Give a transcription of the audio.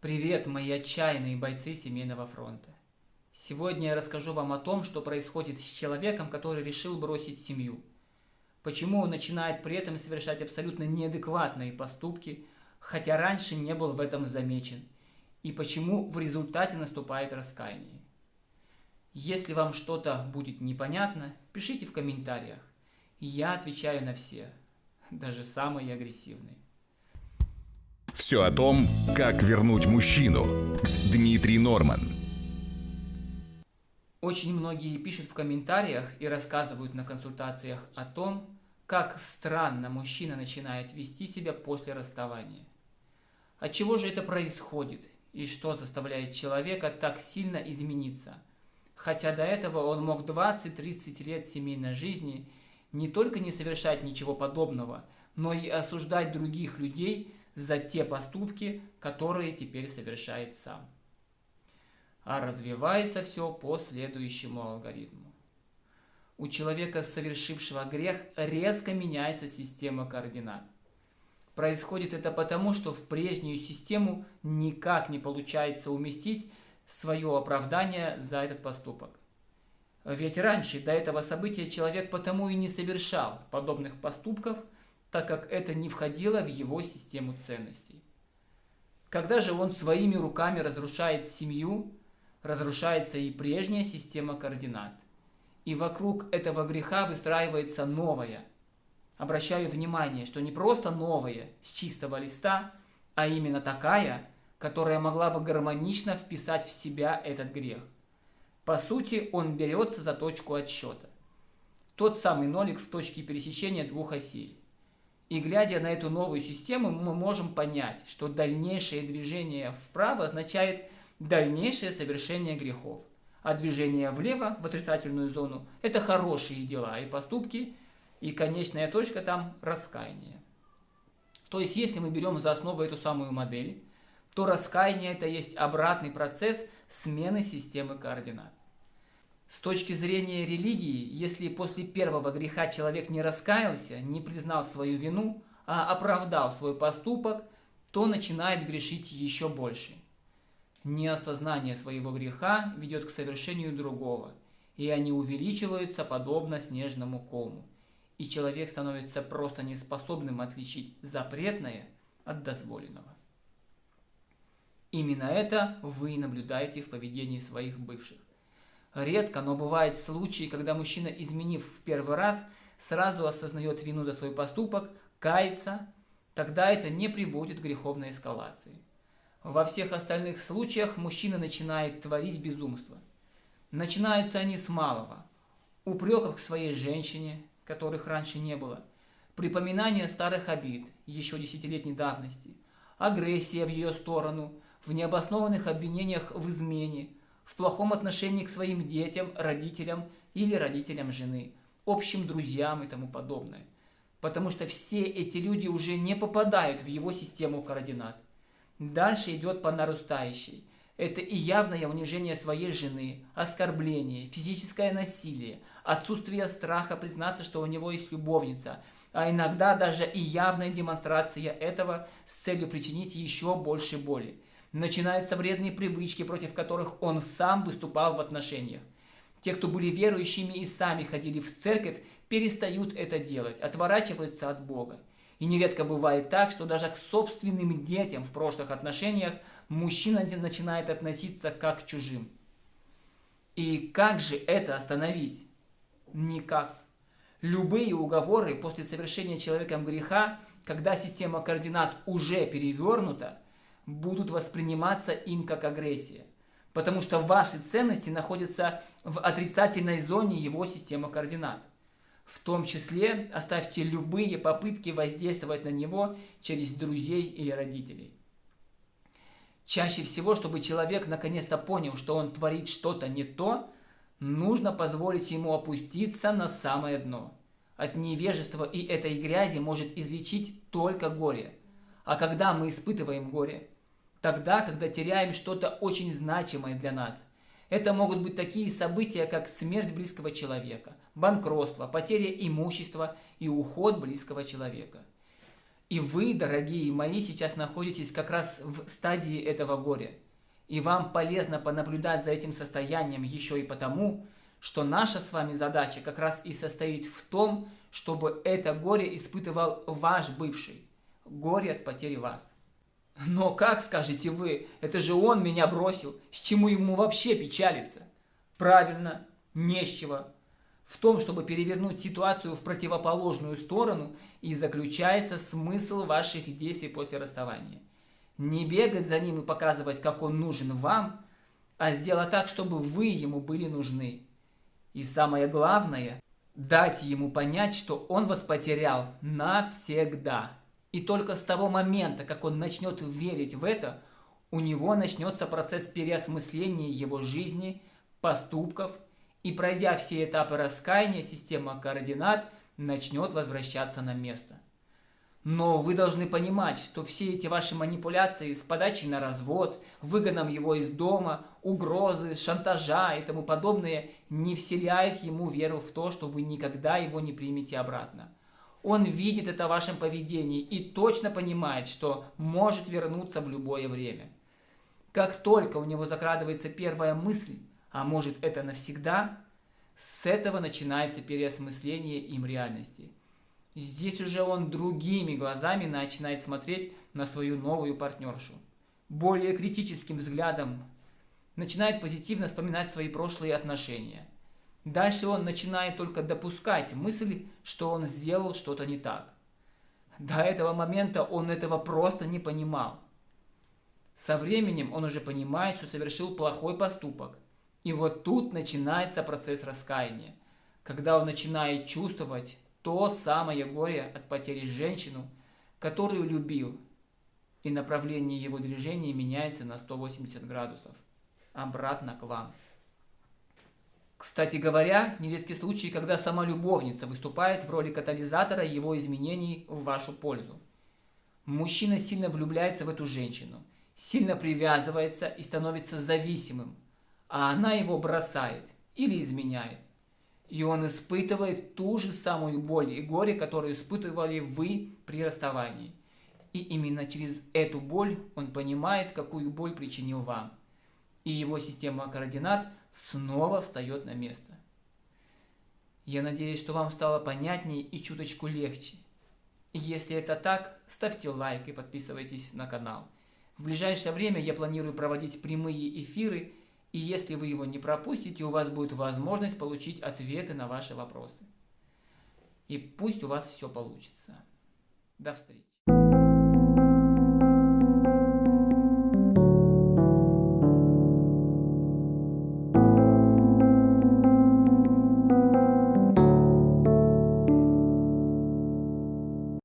Привет, мои отчаянные бойцы семейного фронта. Сегодня я расскажу вам о том, что происходит с человеком, который решил бросить семью. Почему он начинает при этом совершать абсолютно неадекватные поступки, хотя раньше не был в этом замечен. И почему в результате наступает раскаяние. Если вам что-то будет непонятно, пишите в комментариях. Я отвечаю на все, даже самые агрессивные. Все о том, как вернуть мужчину. Дмитрий Норман. Очень многие пишут в комментариях и рассказывают на консультациях о том, как странно мужчина начинает вести себя после расставания. От чего же это происходит и что заставляет человека так сильно измениться? Хотя до этого он мог 20-30 лет семейной жизни не только не совершать ничего подобного, но и осуждать других людей – за те поступки, которые теперь совершает сам. А развивается все по следующему алгоритму. У человека, совершившего грех, резко меняется система координат. Происходит это потому, что в прежнюю систему никак не получается уместить свое оправдание за этот поступок. Ведь раньше, до этого события, человек потому и не совершал подобных поступков – так как это не входило в его систему ценностей. Когда же он своими руками разрушает семью, разрушается и прежняя система координат. И вокруг этого греха выстраивается новая. Обращаю внимание, что не просто новая с чистого листа, а именно такая, которая могла бы гармонично вписать в себя этот грех. По сути, он берется за точку отсчета. Тот самый нолик в точке пересечения двух осей. И глядя на эту новую систему, мы можем понять, что дальнейшее движение вправо означает дальнейшее совершение грехов. А движение влево, в отрицательную зону, это хорошие дела и поступки, и конечная точка там – раскаяние. То есть, если мы берем за основу эту самую модель, то раскаяние – это есть обратный процесс смены системы координат. С точки зрения религии, если после первого греха человек не раскаялся, не признал свою вину, а оправдал свой поступок, то начинает грешить еще больше. Неосознание своего греха ведет к совершению другого, и они увеличиваются подобно снежному кому, и человек становится просто неспособным отличить запретное от дозволенного. Именно это вы наблюдаете в поведении своих бывших. Редко, но бывают случаи, когда мужчина, изменив в первый раз, сразу осознает вину за свой поступок, кается, тогда это не приводит к греховной эскалации. Во всех остальных случаях мужчина начинает творить безумство. Начинаются они с малого. Упреков к своей женщине, которых раньше не было, припоминание старых обид, еще десятилетней давности, агрессия в ее сторону, в необоснованных обвинениях в измене – в плохом отношении к своим детям, родителям или родителям жены, общим друзьям и тому подобное. Потому что все эти люди уже не попадают в его систему координат. Дальше идет по нарастающей. Это и явное унижение своей жены, оскорбление, физическое насилие, отсутствие страха признаться, что у него есть любовница, а иногда даже и явная демонстрация этого с целью причинить еще больше боли. Начинаются вредные привычки, против которых он сам выступал в отношениях. Те, кто были верующими и сами ходили в церковь, перестают это делать, отворачиваются от Бога. И нередко бывает так, что даже к собственным детям в прошлых отношениях мужчина начинает относиться как к чужим. И как же это остановить? Никак. Любые уговоры после совершения человеком греха, когда система координат уже перевернута, будут восприниматься им как агрессия. Потому что ваши ценности находятся в отрицательной зоне его системы координат. В том числе оставьте любые попытки воздействовать на него через друзей или родителей. Чаще всего, чтобы человек наконец-то понял, что он творит что-то не то, нужно позволить ему опуститься на самое дно. От невежества и этой грязи может излечить только горе. А когда мы испытываем горе, тогда, когда теряем что-то очень значимое для нас. Это могут быть такие события, как смерть близкого человека, банкротство, потеря имущества и уход близкого человека. И вы, дорогие мои, сейчас находитесь как раз в стадии этого горя. И вам полезно понаблюдать за этим состоянием еще и потому, что наша с вами задача как раз и состоит в том, чтобы это горе испытывал ваш бывший. Горе от потери вас. Но как, скажете вы, это же он меня бросил, с чему ему вообще печалиться? Правильно, не с чего. В том, чтобы перевернуть ситуацию в противоположную сторону, и заключается смысл ваших действий после расставания. Не бегать за ним и показывать, как он нужен вам, а сделать так, чтобы вы ему были нужны. И самое главное, дать ему понять, что он вас потерял навсегда. И только с того момента, как он начнет верить в это, у него начнется процесс переосмысления его жизни, поступков, и пройдя все этапы раскаяния, система координат начнет возвращаться на место. Но вы должны понимать, что все эти ваши манипуляции с подачей на развод, выгоном его из дома, угрозы, шантажа и тому подобное не вселяют ему веру в то, что вы никогда его не примете обратно. Он видит это в вашем поведении и точно понимает, что может вернуться в любое время. Как только у него закрадывается первая мысль, а может это навсегда, с этого начинается переосмысление им реальности – Здесь уже он другими глазами начинает смотреть на свою новую партнершу. Более критическим взглядом начинает позитивно вспоминать свои прошлые отношения. Дальше он начинает только допускать мысль, что он сделал что-то не так. До этого момента он этого просто не понимал. Со временем он уже понимает, что совершил плохой поступок. И вот тут начинается процесс раскаяния, когда он начинает чувствовать то самое горе от потери женщину, которую любил, и направление его движения меняется на 180 градусов, обратно к вам. Кстати говоря, нередки случаи, когда сама любовница выступает в роли катализатора его изменений в вашу пользу. Мужчина сильно влюбляется в эту женщину, сильно привязывается и становится зависимым, а она его бросает или изменяет. И он испытывает ту же самую боль и горе, которую испытывали вы при расставании. И именно через эту боль он понимает, какую боль причинил вам. И его система координат снова встает на место. Я надеюсь, что вам стало понятнее и чуточку легче. Если это так, ставьте лайк и подписывайтесь на канал. В ближайшее время я планирую проводить прямые эфиры и если вы его не пропустите, у вас будет возможность получить ответы на ваши вопросы. И пусть у вас все получится. До встречи.